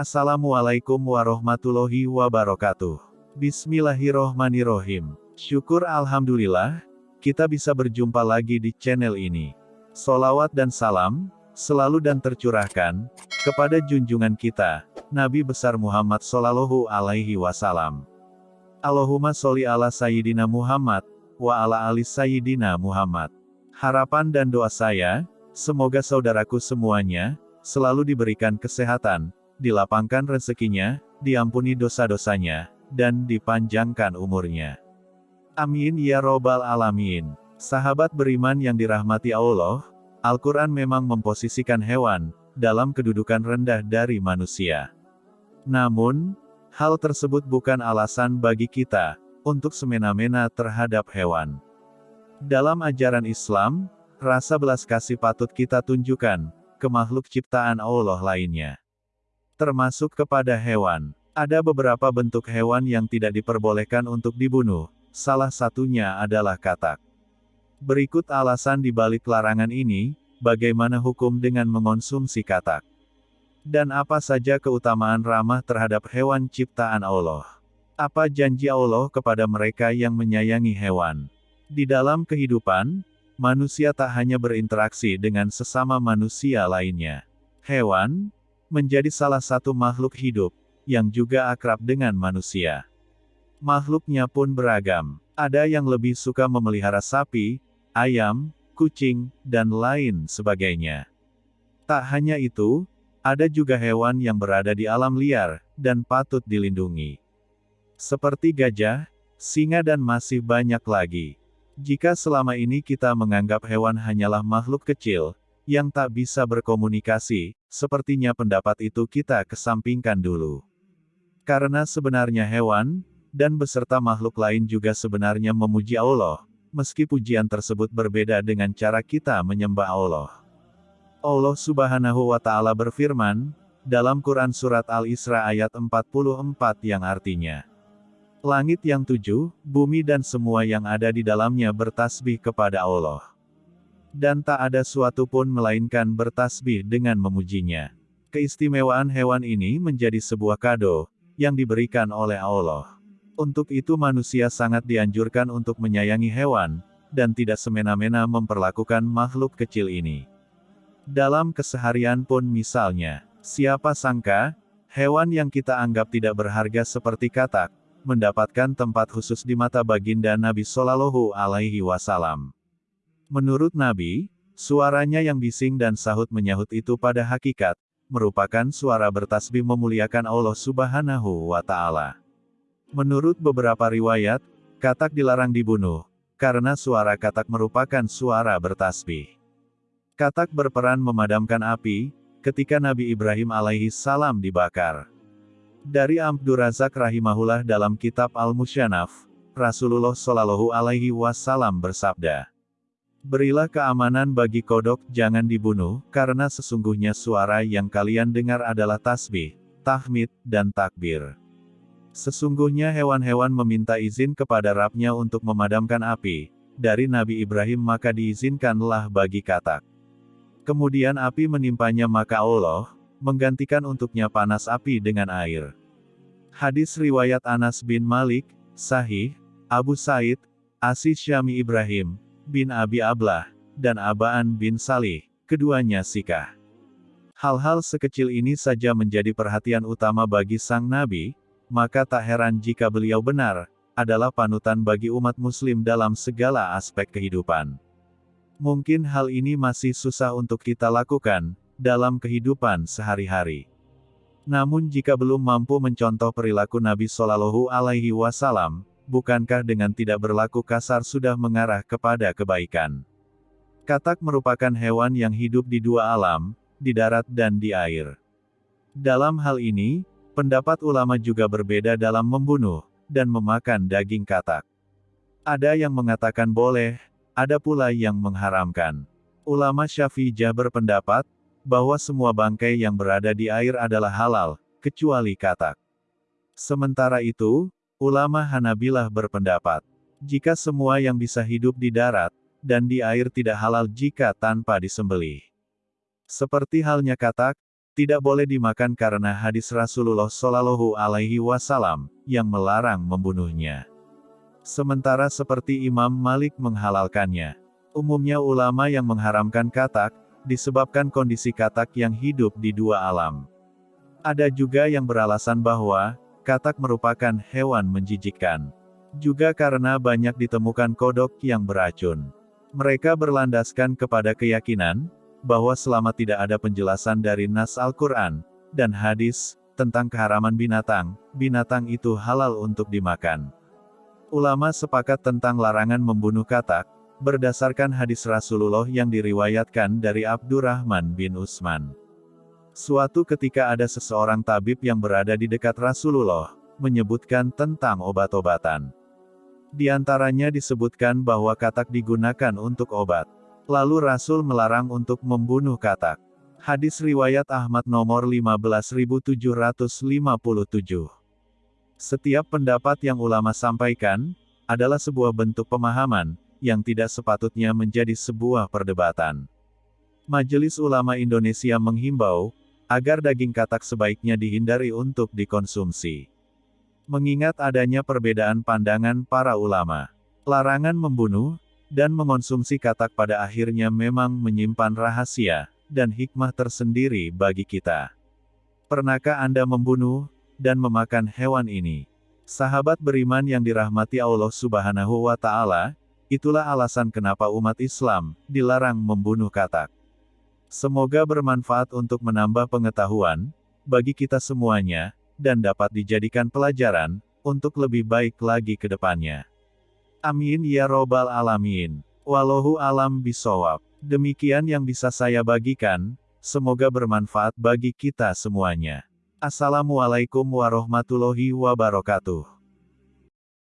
Assalamualaikum warahmatullahi wabarakatuh. Bismillahirrohmanirrohim. Syukur Alhamdulillah, kita bisa berjumpa lagi di channel ini. Solawat dan salam, selalu dan tercurahkan, kepada junjungan kita, Nabi besar Muhammad Sallallahu Alaihi Wasallam. Allahumma sholli ala Sayyidina Muhammad, wa ala ali Sayyidina Muhammad. Harapan dan doa saya, semoga saudaraku semuanya, selalu diberikan kesehatan, dilapangkan rezekinya, diampuni dosa-dosanya, dan dipanjangkan umurnya. Amin ya robbal alamin. Sahabat beriman yang dirahmati Allah, Al-Quran memang memposisikan hewan, dalam kedudukan rendah dari manusia. Namun, hal tersebut bukan alasan bagi kita, untuk semena-mena terhadap hewan. Dalam ajaran Islam, rasa belas kasih patut kita tunjukkan, ke makhluk ciptaan Allah lainnya. Termasuk kepada hewan. Ada beberapa bentuk hewan yang tidak diperbolehkan untuk dibunuh, salah satunya adalah katak. Berikut alasan di balik larangan ini, bagaimana hukum dengan mengonsumsi katak. Dan apa saja keutamaan ramah terhadap hewan ciptaan Allah. Apa janji Allah kepada mereka yang menyayangi hewan? Di dalam kehidupan, manusia tak hanya berinteraksi dengan sesama manusia lainnya. Hewan, menjadi salah satu makhluk hidup, yang juga akrab dengan manusia. Makhluknya pun beragam. Ada yang lebih suka memelihara sapi, ayam, kucing, dan lain sebagainya. Tak hanya itu, ada juga hewan yang berada di alam liar, dan patut dilindungi. Seperti gajah, singa dan masih banyak lagi. Jika selama ini kita menganggap hewan hanyalah makhluk kecil, yang tak bisa berkomunikasi, sepertinya pendapat itu kita kesampingkan dulu. Karena sebenarnya hewan, dan beserta makhluk lain juga sebenarnya memuji Allah, meski pujian tersebut berbeda dengan cara kita menyembah Allah. Allah subhanahu wa ta'ala berfirman, dalam Quran Surat Al-Isra ayat 44 yang artinya, Langit yang tujuh, bumi dan semua yang ada di dalamnya bertasbih kepada Allah. Dan tak ada suatu pun melainkan bertasbih dengan memujinya. Keistimewaan hewan ini menjadi sebuah kado, yang diberikan oleh Allah. Untuk itu manusia sangat dianjurkan untuk menyayangi hewan, dan tidak semena-mena memperlakukan makhluk kecil ini. Dalam keseharian pun misalnya, siapa sangka, hewan yang kita anggap tidak berharga seperti katak, mendapatkan tempat khusus di mata baginda Nabi Shallallahu Alaihi Wasallam. Menurut Nabi, suaranya yang bising dan sahut menyahut itu pada hakikat, merupakan suara bertasbih memuliakan Allah Subhanahu wa Ta'ala. Menurut beberapa riwayat, katak dilarang dibunuh, karena suara katak merupakan suara bertasbih. Katak berperan memadamkan api, ketika Nabi Ibrahim alaihi salam dibakar. Dari Amdurazak rahimahullah dalam kitab Al-Musyanaf, Rasulullah Shallallahu alaihi wasallam bersabda, Berilah keamanan bagi kodok, jangan dibunuh, karena sesungguhnya suara yang kalian dengar adalah tasbih, tahmid, dan takbir. Sesungguhnya hewan-hewan meminta izin kepada Rabnya untuk memadamkan api, dari Nabi Ibrahim maka diizinkanlah bagi katak. Kemudian api menimpanya maka Allah, menggantikan untuknya panas api dengan air. Hadis Riwayat Anas bin Malik, Sahih, Abu Said, Asis Syami Ibrahim, bin Abi Ablah, dan Abaan bin Salih, keduanya sikah. Hal-hal sekecil ini saja menjadi perhatian utama bagi sang Nabi, maka tak heran jika beliau benar, adalah panutan bagi umat muslim dalam segala aspek kehidupan. Mungkin hal ini masih susah untuk kita lakukan, dalam kehidupan sehari-hari. Namun jika belum mampu mencontoh perilaku Nabi Shallallahu Alaihi Wasallam, bukankah dengan tidak berlaku kasar sudah mengarah kepada kebaikan? Katak merupakan hewan yang hidup di dua alam, di darat dan di air. Dalam hal ini, Pendapat ulama juga berbeda dalam membunuh, dan memakan daging katak. Ada yang mengatakan boleh, ada pula yang mengharamkan. Ulama Syafi'iyah berpendapat, bahwa semua bangkai yang berada di air adalah halal, kecuali katak. Sementara itu, ulama Hanabilah berpendapat, jika semua yang bisa hidup di darat, dan di air tidak halal jika tanpa disembelih. Seperti halnya katak, tidak boleh dimakan karena hadis Rasulullah Shallallahu Alaihi Wasallam yang melarang membunuhnya. Sementara seperti Imam Malik menghalalkannya. Umumnya ulama yang mengharamkan katak, disebabkan kondisi katak yang hidup di dua alam. Ada juga yang beralasan bahwa, katak merupakan hewan menjijikkan. Juga karena banyak ditemukan kodok yang beracun. Mereka berlandaskan kepada keyakinan, bahwa selama tidak ada penjelasan dari Nas Al-Quran, dan hadis, tentang keharaman binatang, binatang itu halal untuk dimakan. Ulama sepakat tentang larangan membunuh katak, berdasarkan hadis Rasulullah yang diriwayatkan dari Abdurrahman bin Utsman. Suatu ketika ada seseorang tabib yang berada di dekat Rasulullah, menyebutkan tentang obat-obatan. Di antaranya disebutkan bahwa katak digunakan untuk obat. Lalu Rasul melarang untuk membunuh katak. Hadis riwayat Ahmad nomor 15757. Setiap pendapat yang ulama sampaikan, adalah sebuah bentuk pemahaman, yang tidak sepatutnya menjadi sebuah perdebatan. Majelis Ulama Indonesia menghimbau, agar daging katak sebaiknya dihindari untuk dikonsumsi. Mengingat adanya perbedaan pandangan para ulama, larangan membunuh dan mengonsumsi katak pada akhirnya memang menyimpan rahasia dan hikmah tersendiri bagi kita. Pernahkah Anda membunuh dan memakan hewan ini? Sahabat beriman yang dirahmati Allah Subhanahu wa Ta'ala, itulah alasan kenapa umat Islam dilarang membunuh katak. Semoga bermanfaat untuk menambah pengetahuan bagi kita semuanya dan dapat dijadikan pelajaran, untuk lebih baik lagi ke depannya. Amin ya robbal alamin. Wallahu alam bisawab. Demikian yang bisa saya bagikan, semoga bermanfaat bagi kita semuanya. Assalamualaikum warahmatullahi wabarakatuh.